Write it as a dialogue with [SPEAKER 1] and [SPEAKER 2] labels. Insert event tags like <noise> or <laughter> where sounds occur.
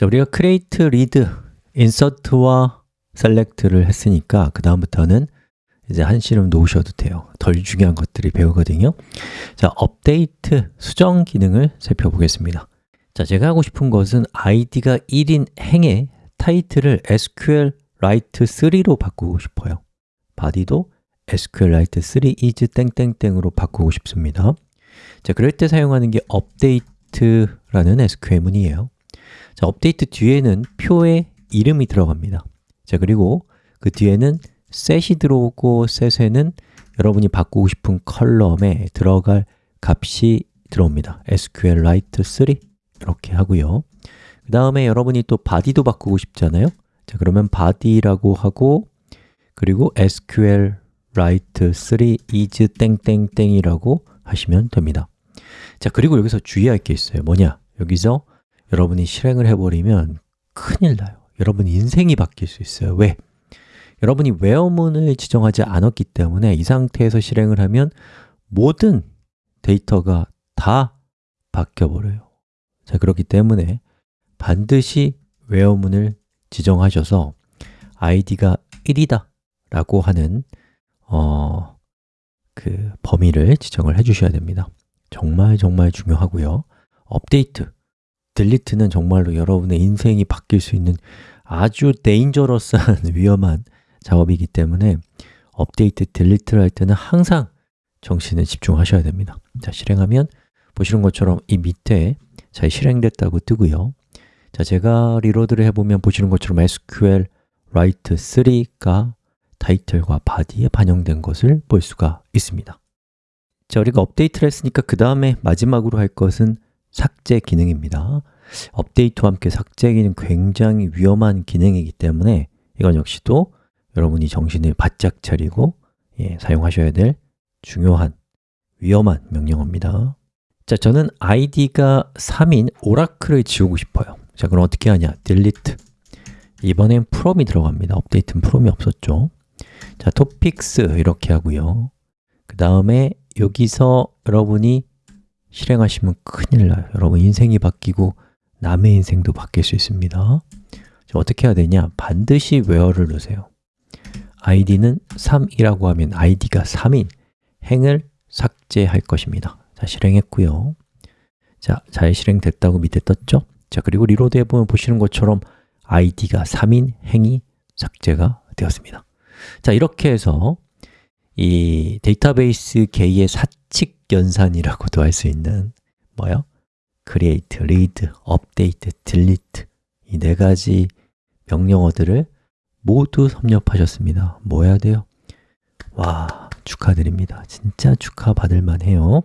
[SPEAKER 1] 자, 우리가 create, read, insert와 select를 했으니까 그 다음부터는 이제 한시름 놓으셔도 돼요. 덜 중요한 것들이 배우거든요. 자, update, 수정 기능을 살펴보겠습니다. 자, 제가 하고 싶은 것은 id가 1인 행의 타이틀을 SQLite 3로 바꾸고 싶어요. body도 SQLite 3 is 땡땡땡으로 바꾸고 싶습니다. 자, 그럴 때 사용하는 게 update라는 SQL문이에요 자, 업데이트 뒤에는 표의 이름이 들어갑니다. 자, 그리고 그 뒤에는 set이 들어오고 set에는 여러분이 바꾸고 싶은 컬럼에 들어갈 값이 들어옵니다. SQLite 3 이렇게 하고요. 그 다음에 여러분이 또 body도 바꾸고 싶잖아요. 자, 그러면 body라고 하고 그리고 SQLite 3 is 땡땡땡이라고 하시면 됩니다. 자, 그리고 여기서 주의할 게 있어요. 뭐냐? 여기서 여러분이 실행을 해버리면 큰일 나요. 여러분 인생이 바뀔 수 있어요. 왜? 여러분이 where문을 지정하지 않았기 때문에 이 상태에서 실행을 하면 모든 데이터가 다 바뀌어버려요. 자, 그렇기 때문에 반드시 where문을 지정하셔서 id가 1이다 라고 하는 어, 그 범위를 지정을 해주셔야 됩니다. 정말 정말 중요하고요. 업데이트, 딜리트는 정말로 여러분의 인생이 바뀔 수 있는 아주 데인저러스한 <laughs> 위험한 작업이기 때문에 업데이트, 딜리트를 할 때는 항상 정신을 집중하셔야 됩니다. 자, 실행하면 보시는 것처럼 이 밑에 잘 실행됐다고 뜨고요. 자, 제가 reload를 해보면 보시는 것처럼 SQLite 3가 타이틀과 body에 반영된 것을 볼 수가 있습니다. 자, 우리가 업데이트를 했으니까 그 다음에 마지막으로 할 것은 삭제 기능입니다. 업데이트와 함께 삭제 기능 굉장히 위험한 기능이기 때문에 이건 역시도 여러분이 정신을 바짝 차리고 예, 사용하셔야 될 중요한 위험한 명령어입니다. 자, 저는 id가 3인 오라클을 지우고 싶어요. 자, 그럼 어떻게 하냐? delete. 이번엔 from이 들어갑니다. 업데이트는 from이 없었죠. 자, topics 이렇게 하고요. 그 다음에 여기서 여러분이 실행하시면 큰일 나요. 여러분 인생이 바뀌고 남의 인생도 바뀔 수 있습니다. 자, 어떻게 해야 되냐? 반드시 where를 넣으세요. id는 3이라고 하면 id가 3인 행을 삭제할 것입니다. 자, 실행했고요. 자, 잘 실행됐다고 밑에 떴죠? 자, 그리고 reload 해보면 보시는 것처럼 id가 3인 행이 삭제가 되었습니다. 자, 이렇게 해서 이 데이터베이스계의 사칙 연산이라고도 할 수 있는 뭐요? create, read, update, delete 이 네 가지 명령어들을 모두 섭렵하셨습니다 뭐 해야 돼요? 와, 축하드립니다 진짜 축하받을 만해요